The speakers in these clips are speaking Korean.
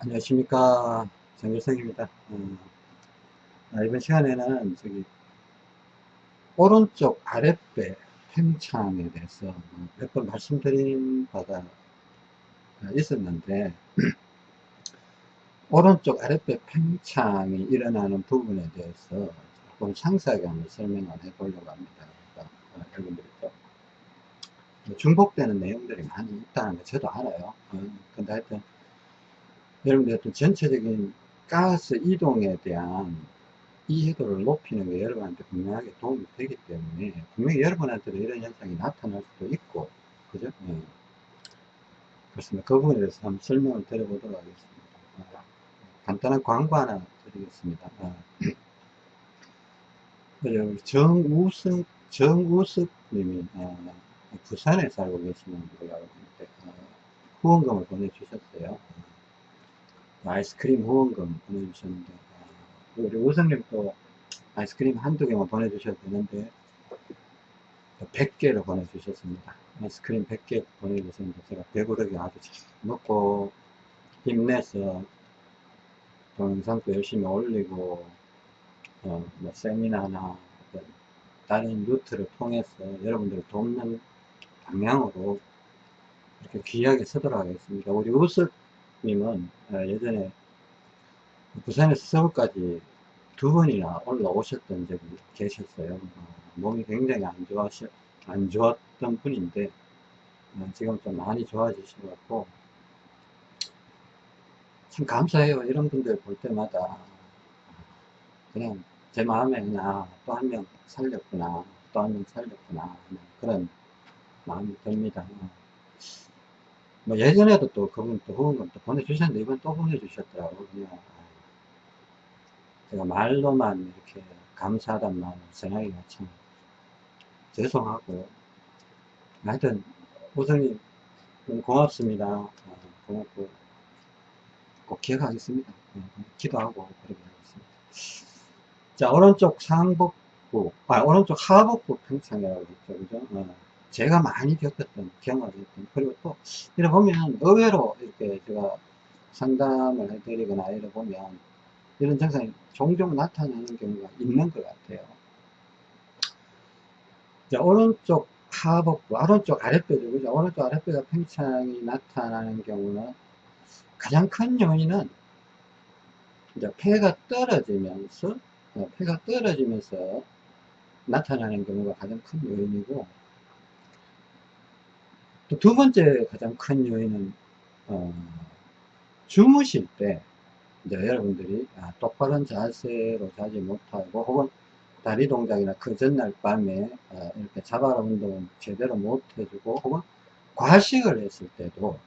안녕하십니까. 정일성입니다. 음, 아, 이번 시간에는 저기 오른쪽 아랫배 팽창에 대해서 몇 번 말씀드린 바가 있었는데 오른쪽 아랫배 팽창이 일어나는 부분에 대해서 조금 상세하게 한번 설명을 해 보려고 합니다. 그러니까 어, 여러분들이 또 중복되는 내용들이 많이 있다는 거 저도 알아요. 어, 근데 하여튼 여러분들 어떤 전체적인 가스 이동에 대한 이해도를 높이는 게 여러분한테 분명하게 도움이 되기 때문에 분명히 여러분한테도 이런 현상이 나타날 수도 있고 그죠? 네. 그렇습니다. 그 부분에 대해서 한번 설명을 드려보도록 하겠습니다. 아, 간단한 광고 하나 드리겠습니다. 아, 정우석, 정우석 님이 아, 부산에 살고 계시는 알고 있는데 아, 후원금을 보내주셨어요. 아이스크림 후원금 보내주셨는데 아, 우리 우성님 또 아이스크림 한두 개만 보내주셔도 되는데 100개를 보내주셨습니다. 아이스크림 100개 보내주셨는데 제가 배부르게 아주 잘 먹고 힘내서 동영상도 열심히 올리고 어, 뭐 세미나나 다른 루트를 통해서 여러분들을 돕는 방향으로 이렇게 귀하게 서도록 하겠습니다. 우리 우석 님은 어, 예전에 부산에서 서울까지 두 번이나 올라오셨던 적이 계셨어요. 어, 몸이 굉장히 안 좋아시, 안 좋았던 분인데, 어, 지금 좀 많이 좋아지셔갖고, 참 감사해요. 이런 분들 볼 때마다. 그냥 제 마음에 그냥 또 한 명 살렸구나, 또 한 명 살렸구나, 그런 마음이 듭니다. 뭐 예전에도 또 그분 또 후원금 또 보내주셨는데 이번 또 보내주셨더라고요. 제가 말로만 이렇게 감사하단 말을 전하기가 참 죄송하고 하여튼 우선이 고맙습니다. 어, 고맙고 꼭 기억하겠습니다. 어, 기도하고 그렇게 하겠습니다. 자 오른쪽 상복부 아 오른쪽 하복부 평창이라고 했죠. 그죠? 어. 제가 많이 겪었던 경험이었던 그리고 또 이래 보면 의외로 이렇게 제가 상담을 해드리거나 이래 보면 이런 증상이 종종 나타나는 경우가 있는 것 같아요 자 오른쪽 하복부 오른쪽 아랫배죠 그죠 오른쪽 아랫배가 팽창이 나타나는 경우는 가장 큰 요인은 이제 폐가 떨어지면서 어, 폐가 떨어지면서 나타나는 경우가 가장 큰 요인이고 또 두 번째 가장 큰 요인은 어, 주무실 때 이제 여러분들이 아, 똑바른 자세로 자지 못하고 혹은 다리 동작이나 그 전날 밤에 어, 이렇게 자발 운동 제대로 못 해주고 혹은 과식을 했을 때도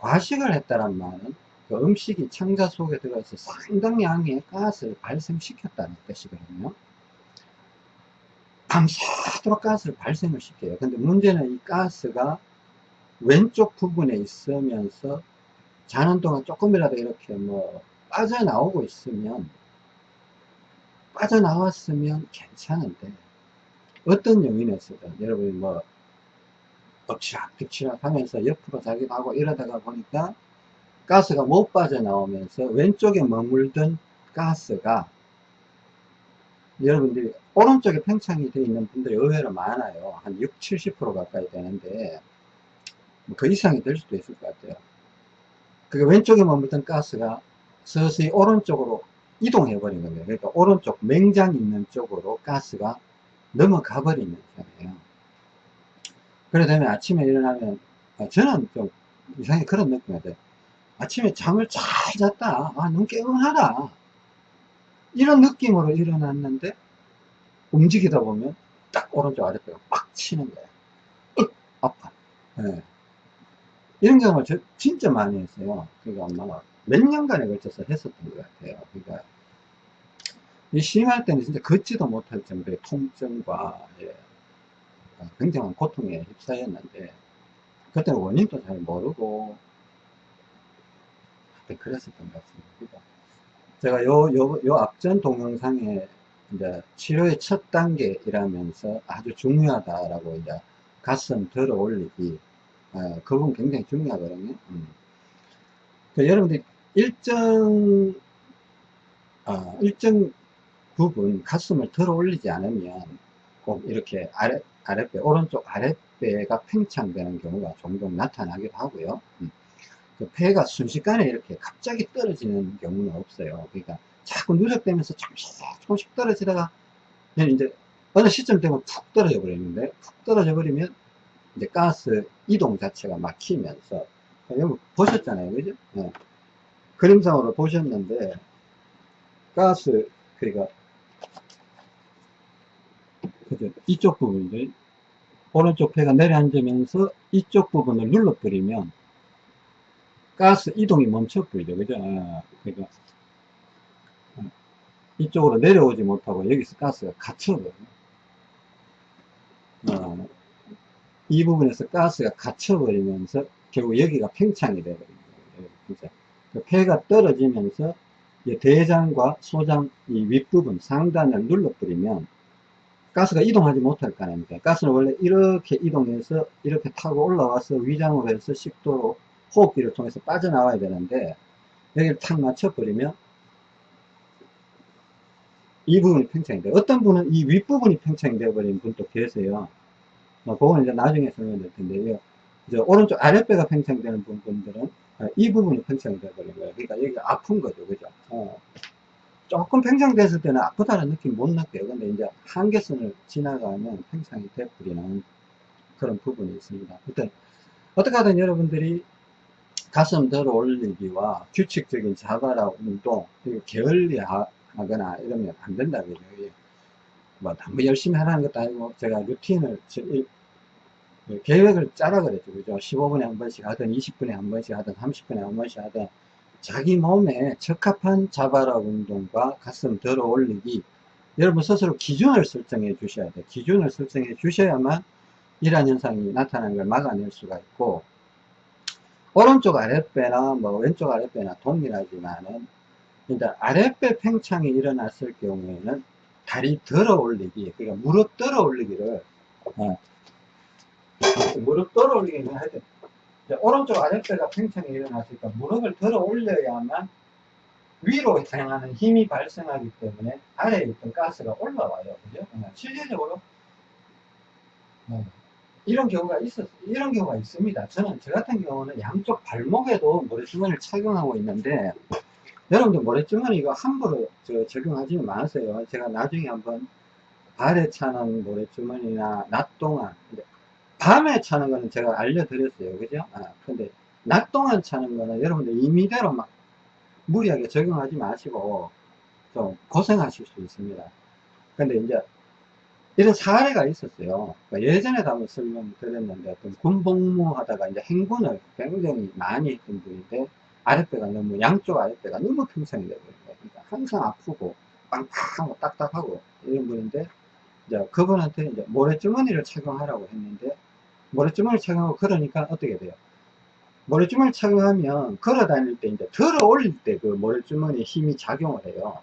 과식을 했다는 말은 그 음식이 창자 속에 들어서 상당량의 가스를 발생시켰다는 뜻이거든요. 밤새도록 가스를 발생을 시켜요. 근데 문제는 이 가스가 왼쪽 부분에 있으면서 자는 동안 조금이라도 이렇게 뭐 빠져나오고 있으면 빠져나왔으면 괜찮은데 어떤 요인에서든 여러분이 뭐 엎치락 뒤치락 하면서 옆으로 자기도 하고 이러다가 보니까 가스가 못 빠져나오면서 왼쪽에 머물던 가스가 여러분들이 오른쪽에 팽창이 되어 있는 분들이 의외로 많아요. 한 6, 70% 가까이 되는데 그 이상이 될 수도 있을 것 같아요. 그게 왼쪽에 머물던 가스가 서서히 오른쪽으로 이동해 버린 겁니다. 그러니까 오른쪽 맹장 있는 쪽으로 가스가 넘어가 버리는 거예요. 그러다 보면 아침에 일어나면 아, 저는 좀 이상하게 그런 느낌이 들어요. 아침에 잠을 잘 잤다. 아, 너무 깨끗하다. 이런 느낌으로 일어났는데 움직이다 보면 딱 오른쪽 아랫배가 빡 치는 거예요. 으, 아파. 네. 이런 경험을 저, 진짜 많이 했어요. 그러니까 아마 몇 년간에 걸쳐서 했었던 것 같아요. 그러니까 이 심할 때는 진짜 걷지도 못할 정도의 통증과 예, 굉장한 고통에 휩싸였는데 그때는 원인도 잘 모르고 그랬었던 것 같습니다. 그러니까 제가 요, 요, 요 앞전 동영상에 이제 치료의 첫 단계이라면서 아주 중요하다라고 이제 가슴 들어 올리기 어, 그건 굉장히 중요하거든요. 음. 그 여러분들이 일정 어, 일정 부분 가슴을 들어 올리지 않으면 꼭 이렇게 아래, 아랫배, 오른쪽 아랫배가 팽창되는 경우가 종종 나타나기도 하고요. 음. 그 폐가 순식간에 이렇게 갑자기 떨어지는 경우는 없어요. 그러니까 자꾸 누적되면서 조금씩 조금씩 떨어지다가 이제 어느 시점 되면 푹 떨어져 버리는데 푹 떨어져 버리면 이제 가스 이동 자체가 막히면서 여기 보셨잖아요 그죠? 네. 그림상으로 보셨는데 가스 그러니까 그죠? 이쪽 부분들 오른쪽 폐가 내려앉으면서 이쪽 부분을 눌러버리면 가스 이동이 멈춰버리죠 그죠? 아, 그러니까 이쪽으로 내려오지 못하고 여기서 가스가 갇혀버려요. 어, 이 부분에서 가스가 갇혀버리면서 결국 여기가 팽창이 되거든요. 그죠? 그 폐가 떨어지면서 대장과 소장 이 윗부분 상단을 눌러버리면 가스가 이동하지 못할 거 아닙니까? 가스는 원래 이렇게 이동해서 이렇게 타고 올라와서 위장으로 해서 식도로 호흡기를 통해서 빠져나와야 되는데 여기를 탁 맞춰버리면 이 부분이 팽창이 돼요. 어떤 분은 이 윗부분이 팽창이 되어버린 분도 계세요. 뭐, 그거는 이제 나중에 설명드릴 텐데요. 이제 오른쪽 아랫배가 팽창되는 분들은 이 부분이 팽창이 되어 버린 거예요. 그러니까 여기가 아픈 거죠. 그죠? 어. 조금 팽창됐을 때는 아프다는 느낌 못 느껴요. 근데 이제 한계선을 지나가면 팽창이 되어버리는 그런 부분이 있습니다. 일단, 어떻게 하든 여러분들이 가슴 들어 올리기와 규칙적인 자바라 운동, 그리고 게을리 하거나 이러면 안 된다 그죠 뭐 너무 열심히 하라는 것도 아니고 제가 루틴을 계획을 짜라 그랬죠. 그죠? 15분에 한 번씩 하든 20분에 한 번씩 하든 30분에 한 번씩 하든 자기 몸에 적합한 자바라 운동과 가슴 들어 올리기 여러분 스스로 기준을 설정해 주셔야 돼요. 기준을 설정해 주셔야만 이러한 현상이 나타나는 걸 막아낼 수가 있고 오른쪽 아랫배나 뭐 왼쪽 아랫배나 동일하지만은 그러니까 아랫배 팽창이 일어났을 경우에는 다리 들어 올리기, 그러니까 무릎 들어 올리기를, 어, 무릎 들어 올리기는 하여튼, 오른쪽 아랫배가 팽창이 일어났으니까 무릎을 들어 올려야만 위로 향하는 힘이 발생하기 때문에 아래에 있던 가스가 올라와요. 그죠? 어, 실질적으로, 어, 이런 경우가 있었, 이런 경우가 있습니다. 저는, 저 같은 경우는 양쪽 발목에도 모래주머니를 착용하고 있는데, 여러분들 모래주머니 이거 함부로 저 적용하지 마세요. 제가 나중에 한번 발에 차는 모래주머니나 낮 동안 밤에 차는 거는 제가 알려드렸어요. 그죠? 아, 근데 낮 동안 차는 거는 여러분들 임의대로 막 무리하게 적용하지 마시고 좀 고생하실 수 있습니다. 근데 이제 이런 사례가 있었어요. 그러니까 예전에도 한번 설명드렸는데 어떤 군복무 하다가 이제 행군을 굉장히 많이 했던 분인데 아랫배가 너무 양쪽 아랫배가 너무 평상이 되버린 거예요. 그러니까 항상 아프고 빵빵하고 딱딱하고 이런 분인데 이제 그분한테 이제 모래주머니를 착용하라고 했는데 모래주머니 착용하고 그러니까 어떻게 돼요? 모래주머니 착용하면 걸어 다닐 때 이제 들어 올릴 때 그 모래주머니 힘이 작용을 해요.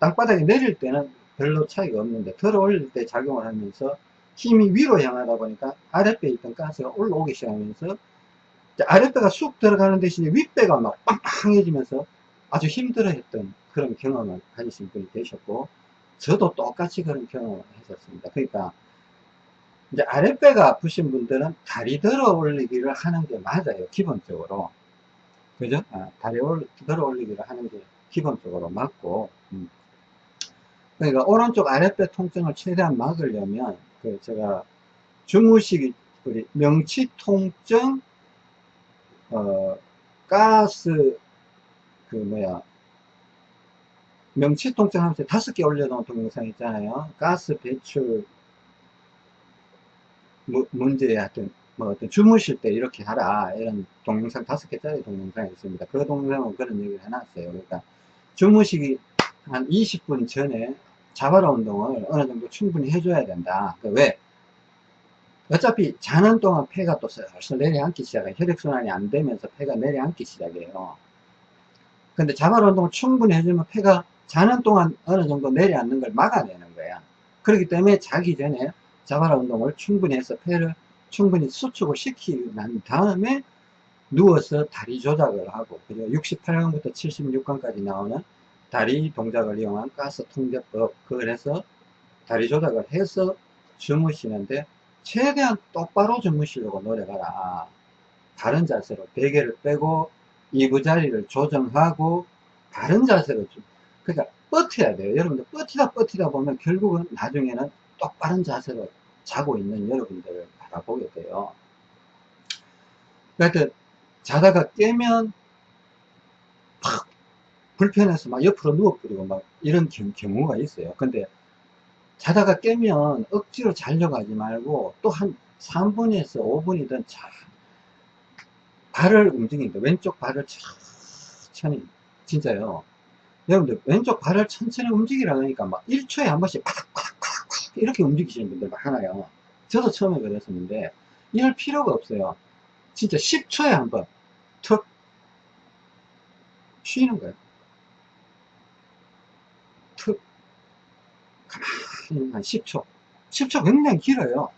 땅바닥에 내릴 때는 별로 차이가 없는데 들어 올릴 때 작용을 하면서 힘이 위로 향하다 보니까 아랫배에 있던 가스가 올라오기 시작하면서 아랫배가 쑥 들어가는 대신에 윗배가 막 빵빵해지면서 아주 힘들어 했던 그런 경험을 가지신 분이 되셨고 저도 똑같이 그런 경험을 했었습니다 그러니까 이제 아랫배가 아프신 분들은 다리 들어 올리기를 하는 게 맞아요 기본적으로 그죠 아, 다리 들어 올리기를 하는 게 기본적으로 맞고 음. 그러니까 오른쪽 아랫배 통증을 최대한 막으려면 그 제가 주무시기 우리 명치 통증 어, 가스, 그, 뭐야, 명치 통증 하면서 다섯 개 올려놓은 동영상 있잖아요. 가스 배출 무, 문제 하여튼, 뭐 어떤 주무실 때 이렇게 하라. 이런 동영상 다섯 개짜리 동영상이 있습니다. 그 동영상은 그런 얘기를 해놨어요. 그러니까 주무시기 한 20분 전에 자바라 운동을 어느 정도 충분히 해줘야 된다. 그 왜? 어차피 자는 동안 폐가 또 슬슬 내려앉기 시작해요. 혈액순환이 안 되면서 폐가 내려앉기 시작해요. 근데 자발 운동을 충분히 해주면 폐가 자는 동안 어느 정도 내려앉는 걸 막아내는 거야. 그렇기 때문에 자기 전에 자발 운동을 충분히 해서 폐를 충분히 수축을 시키고 난 다음에 누워서 다리 조작을 하고, 그죠? 68강부터 76강까지 나오는 다리 동작을 이용한 가스 통제법, 그걸 해서 다리 조작을 해서 주무시는데, 최대한 똑바로 주무시려고 노력하라. 다른 자세로 베개를 빼고, 이부 자리를 조정하고, 다른 자세로 좀, 그러니까 버텨야 돼요. 여러분들 버티다 버티다 보면 결국은 나중에는 똑바른 자세로 자고 있는 여러분들을 바라보게 돼요. 하여튼 자다가 깨면 팍 불편해서 막 옆으로 누워버리고 막 이런 경우, 가 있어요. 근데 자다가 깨면 억지로 자려고 하지 말고 또 한 3분에서 5분이든 자 발을 움직이니까 왼쪽 발을 천천히 진짜요. 여러분들 왼쪽 발을 천천히 움직이라 그러니까 막 1초에 한 번씩 팍팍팍팍 이렇게 움직이시는 분들 많아요. 저도 처음에 그랬었는데 이럴 필요가 없어요. 진짜 10초에 한 번 툭 쉬는 거예요. 툭 가만히 한 10초 10초 굉장히 길어요.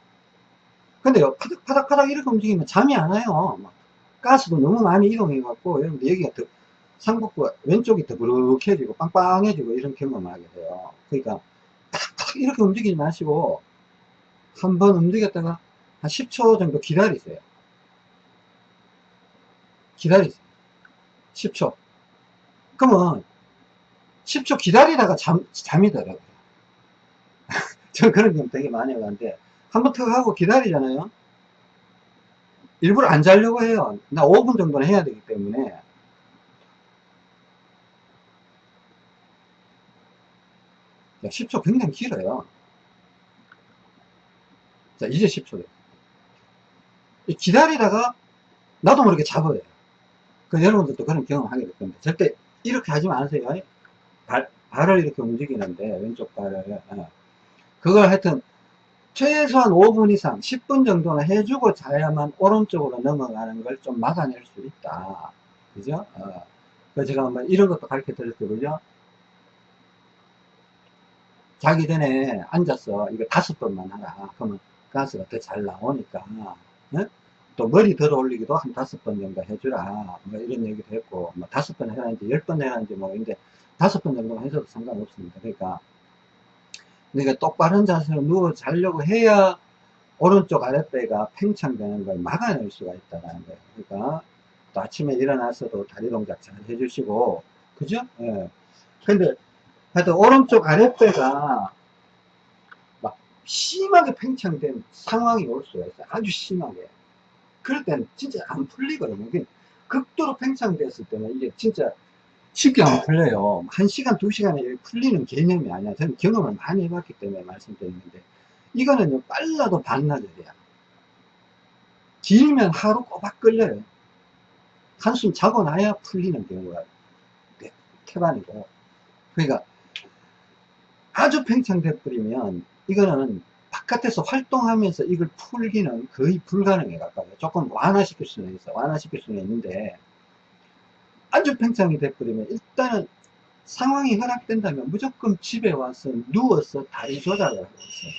근데요 파닥 파닥 파닥 이렇게 움직이면 잠이 안 와요. 가스도 너무 많이 이동해 갖고 여러분들 여기가 더 상복부가 왼쪽이 더부룩해지고 빵빵해지고 이런 경험을 하게 돼요. 그러니까 이렇게 움직이지 마시고 한 번 움직였다가 한 10초 정도 기다리세요. 기다리세요. 10초. 그러면 10초 기다리다가 잠, 잠이 들어요. 저 그런 경우 되게 많이 하는데 한 번 턱 하고 기다리잖아요. 일부러 안 자려고 해요. 나 5분 정도는 해야 되기 때문에 자, 10초 굉장히 길어요. 자, 이제 10초 돼요. 기다리다가 나도 모르게 잡아요. 그 여러분들도 그런 경험 하게 될 겁니다. 절대 이렇게 하지 마세요. 발, 발을 이렇게 움직이는데, 왼쪽 발을. 어. 그걸 하여튼, 최소한 5분 이상, 10분 정도는 해주고 자야만 오른쪽으로 넘어가는 걸 좀 막아낼 수 있다. 그죠? 어. 그래서 제가 한번 이런 것도 가르쳐 드렸죠. 그죠? 자기 전에 앉아서 이거 다섯 번만 하라. 그러면 가스가 더 잘 나오니까. 네? 또 머리 들어 올리기도 한 다섯 번 정도 해주라. 뭐 이런 얘기도 했고, 뭐 다섯 번 해라는지 열 번 해라는지 뭐, 근데 다섯 번 정도 해줘도 상관없습니다. 그러니까, 그러니까 똑바른 자세로 누워 자려고 해야 오른쪽 아랫배가 팽창되는 걸 막아낼 수가 있다는 거예요. 그러니까, 또 아침에 일어나서도 다리 동작 잘 해주시고, 그죠? 예. 근데 하여튼 오른쪽 아랫배가 막 심하게 팽창된 상황이 올 수가 있어요. 아주 심하게. 그럴 때는 진짜 안 풀리거든요. 극도로 팽창됐을 때는 이게 진짜 쉽게 안 풀려요. 한 시간, 두 시간에 풀리는 개념이 아니야. 저는 경험을 많이 해봤기 때문에 말씀드리는데, 이거는 빨라도 반나절이야. 길면 하루 꼬박 걸려요. 한숨 자고 나야 풀리는 경우가 태반이고. 그러니까 아주 팽창돼 버리면 이거는 바깥에서 활동하면서 이걸 풀기는 거의 불가능해 가까워요. 조금 완화시킬 수는 있어. 완화시킬 수는 있는데 아주 팽창이 돼버리면 일단은 상황이 허락된다면 무조건 집에 와서 누워서 다리 조작을 하고 있어요.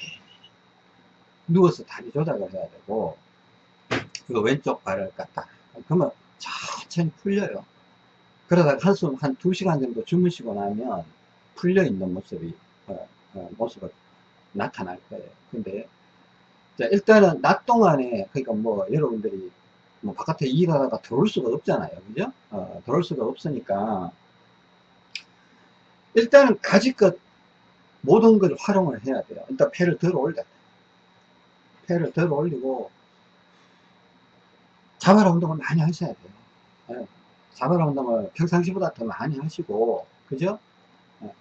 누워서 다리 조작을 해야 되고 그리고 왼쪽 발을 갖다 그러면 천천히 풀려요. 그러다가 한숨 한 두시간 정도 주무시고 나면 풀려 있는 모습이 어, 어, 모습을 나타날 거예요. 근데 자, 일단은 낮 동안에 그러니까 뭐 여러분들이 뭐 바깥에 일하다가 들어올 수가 없잖아요. 그죠? 어, 들어올 수가 없으니까 일단은 가지껏 모든 걸 활용을 해야 돼요. 일단 폐를 들어 올려야 돼요. 폐를 들어 올리고 자발 운동을 많이 하셔야 돼요. 네. 자발 운동을 평상시보다 더 많이 하시고 그죠? 네.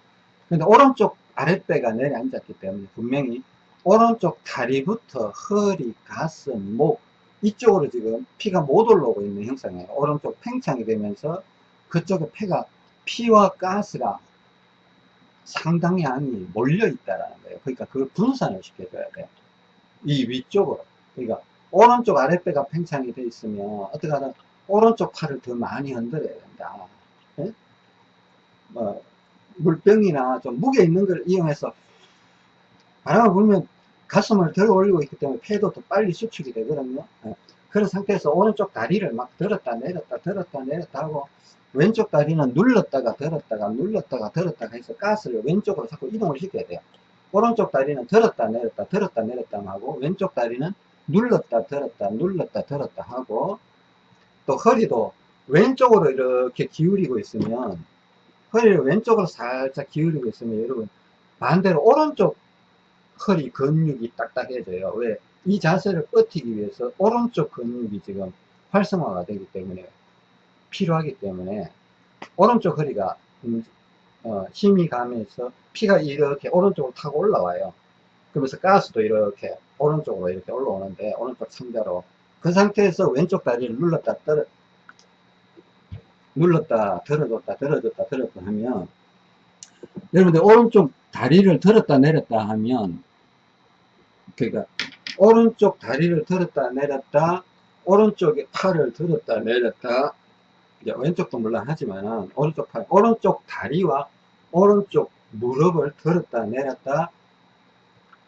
근데 오른쪽 아랫배가 내려앉았기 때문에 분명히 오른쪽 다리부터 허리, 가슴, 목 이쪽으로 지금 피가 못 올라오고 있는 형상이에요. 오른쪽 팽창이 되면서 그쪽에 폐가 피와 가스가 상당히 많이 몰려 있다라는 거예요. 그러니까 그걸 분산을 시켜줘야 돼요. 이 위쪽으로. 그러니까 오른쪽 아랫배가 팽창이 돼 있으면 어떻게 하든 오른쪽 팔을 더 많이 흔들어야 된다. 네? 뭐 물병이나 좀 무게 있는 걸 이용해서 바람을 불면 가슴을 들어 올리고 있기 때문에 폐도 더 빨리 수축이 되거든요. 예. 그런 상태에서 오른쪽 다리를 막 들었다 내렸다 들었다 내렸다 하고 왼쪽 다리는 눌렀다가 들었다가 눌렀다가 들었다가 해서 가스를 왼쪽으로 자꾸 이동을 시켜야 돼요. 오른쪽 다리는 들었다 내렸다 들었다 내렸다 하고 왼쪽 다리는 눌렀다 들었다 눌렀다 들었다 하고 또 허리도 왼쪽으로 이렇게 기울이고 있으면 허리를 왼쪽으로 살짝 기울이고 있으면 여러분 반대로 오른쪽 허리 근육이 딱딱해져요. 왜? 이 자세를 버티기 위해서 오른쪽 근육이 지금 활성화가 되기 때문에 필요하기 때문에 오른쪽 허리가 음, 어, 힘이 가면서 피가 이렇게 오른쪽으로 타고 올라와요. 그러면서 가스도 이렇게 오른쪽으로 이렇게 올라오는데 오른쪽 상자로 그 상태에서 왼쪽 다리를 눌렀다 떨어 눌렀다 들어줬다 들어줬다 들었다 하면 여러분들 오른쪽 다리를 들었다 내렸다 하면 그러니까 오른쪽 다리를 들었다 내렸다 오른쪽에 팔을 들었다 내렸다 이제 왼쪽도 물론 하지만 오른쪽 팔 오른쪽 다리와 오른쪽 무릎을 들었다 내렸다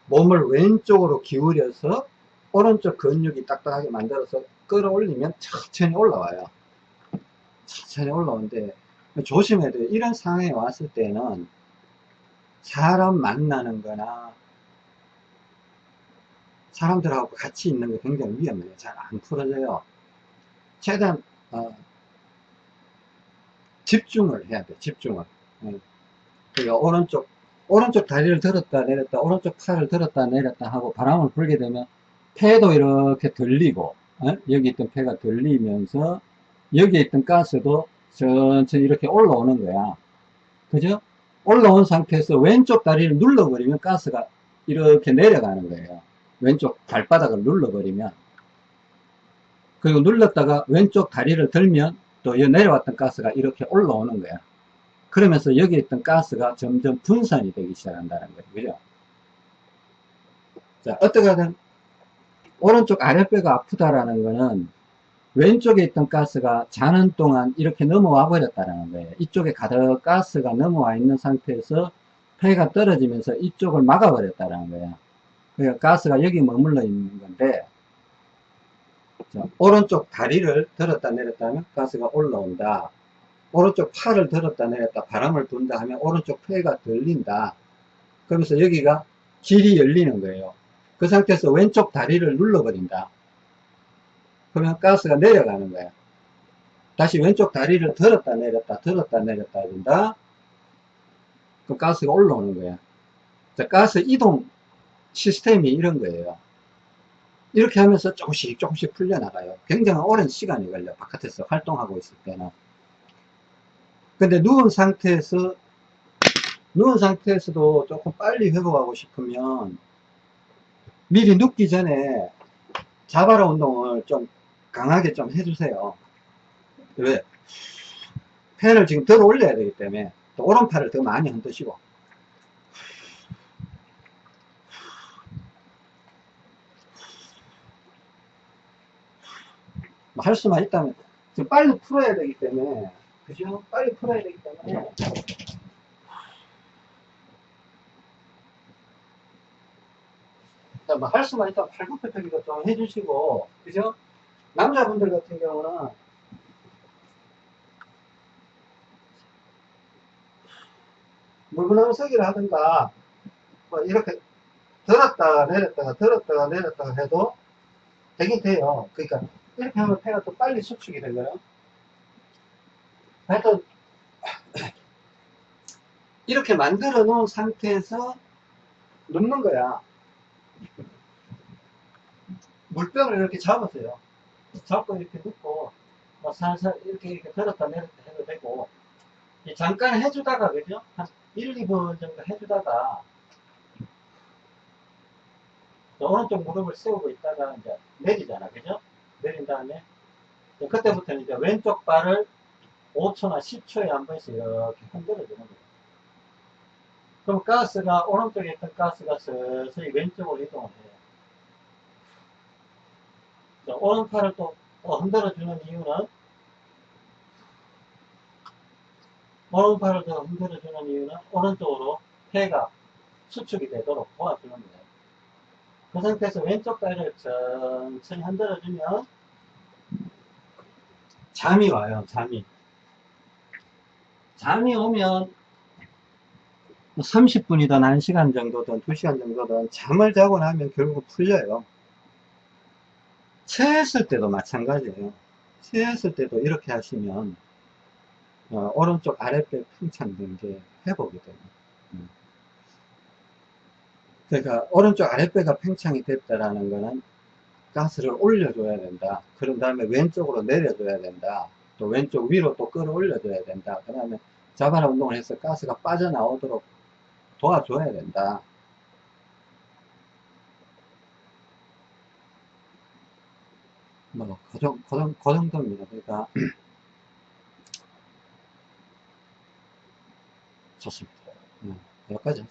몸을 왼쪽으로 기울여서 오른쪽 근육이 딱딱하게 만들어서 끌어올리면 천천히 올라와요 천천히 올라오는데 조심해야 돼요 이런 상황에 왔을 때는 사람 만나는 거나 사람들하고 같이 있는 게 굉장히 위험해요. 잘 안 풀어져요. 최대한 어, 집중을 해야 돼. 집중을. 예. 그러니까 오른쪽 오른쪽 다리를 들었다 내렸다 오른쪽 팔을 들었다 내렸다 하고 바람을 불게 되면 폐도 이렇게 들리고 어? 여기 있던 폐가 들리면서 여기에 있던 가스도 천천히 이렇게 올라오는 거야. 그죠? 올라온 상태에서 왼쪽 다리를 눌러버리면 가스가 이렇게 내려가는 거예요. 왼쪽 발바닥을 눌러버리면 그리고 눌렀다가 왼쪽 다리를 들면 또 내려왔던 가스가 이렇게 올라오는 거야 그러면서 여기 있던 가스가 점점 분산이 되기 시작한다는 거예요 그죠 자 어떻게 하든 오른쪽 아랫배가 아프다라는 거는 왼쪽에 있던 가스가 자는 동안 이렇게 넘어와 버렸다는 거예요. 이쪽에 가득 가스가 넘어와 있는 상태에서 폐가 떨어지면서 이쪽을 막아 버렸다는 거예요. 그러니까 가스가 여기 머물러 있는 건데 자, 오른쪽 다리를 들었다 내렸다 하면 가스가 올라온다. 오른쪽 팔을 들었다 내렸다 바람을 분다 하면 오른쪽 폐가 들린다. 그러면서 여기가 길이 열리는 거예요. 그 상태에서 왼쪽 다리를 눌러버린다 그러면 가스가 내려가는 거야 다시 왼쪽 다리를 들었다 내렸다 들었다 내렸다 해준다 그 가스가 올라오는 거야 자, 가스 이동 시스템이 이런 거예요. 이렇게 하면서 조금씩 조금씩 풀려나가요. 굉장히 오랜 시간이 걸려 바깥에서 활동하고 있을 때는. 근데 누운 상태에서 누운 상태에서도 조금 빨리 회복하고 싶으면 미리 눕기 전에 자바라 운동을 좀 강하게 좀 해주세요. 왜? 펜을 지금 덜 올려야 되기 때문에 또 오른팔을 더 많이 흔드시고 할 수만 있다면 지금 빨리 풀어야 되기 때문에 그죠? 빨리 풀어야 되기 때문에 뭐 할 수만 있다면 팔굽혀 펴기도 좀 해주시고 그죠? 남자분들 같은 경우는 물구나무 서기를 하든가 뭐 이렇게 들었다가 내렸다가 들었다가 내렸다가 해도 되긴 돼요 그러니까 이렇게 하면 폐가 또 빨리 수축이 되고요. 하여튼, 이렇게 만들어 놓은 상태에서 눕는 거야. 물병을 이렇게 잡으세요. 잡고 이렇게 눕고, 뭐 살살 이렇게 이렇게 들었다 내렸다 해도 되고, 잠깐 해주다가, 그죠? 한 1, 2분 정도 해주다가, 오른쪽 무릎을 세우고 있다가 이제 내리잖아, 그죠? 내린 다음에 그때부터는 이제 왼쪽 발을 5초나 10초에 한 번씩 이렇게 흔들어 주는 거예요. 그럼 가스가 오른쪽에 있던 가스가 서서히 왼쪽으로 이동을 해요. 자, 오른팔을 또, 또 흔들어 주는 이유는 오른팔을 더 흔들어 주는 이유는 오른쪽으로 폐가 수축이 되도록 도와주는 거예요. 그 상태에서 왼쪽 다리를 천천히 흔들어주면 잠이 와요, 잠이. 잠이 오면 30분이든 1시간 정도든 2시간 정도든 잠을 자고 나면 결국 풀려요. 체했을 때도 마찬가지예요. 체했을 때도 이렇게 하시면 어, 오른쪽 아랫배 팽창된 게 회복이 돼요. 음. 그러니까 오른쪽 아랫배가 팽창이 됐다라는 거는 가스를 올려줘야 된다. 그런 다음에 왼쪽으로 내려줘야 된다. 또 왼쪽 위로 또 끌어올려줘야 된다. 그 다음에 자바라 운동을 해서 가스가 빠져나오도록 도와줘야 된다. 뭐, 그, 정, 그, 정, 그 정도입니다. 그러니까, 좋습니다. 네, 여기까지.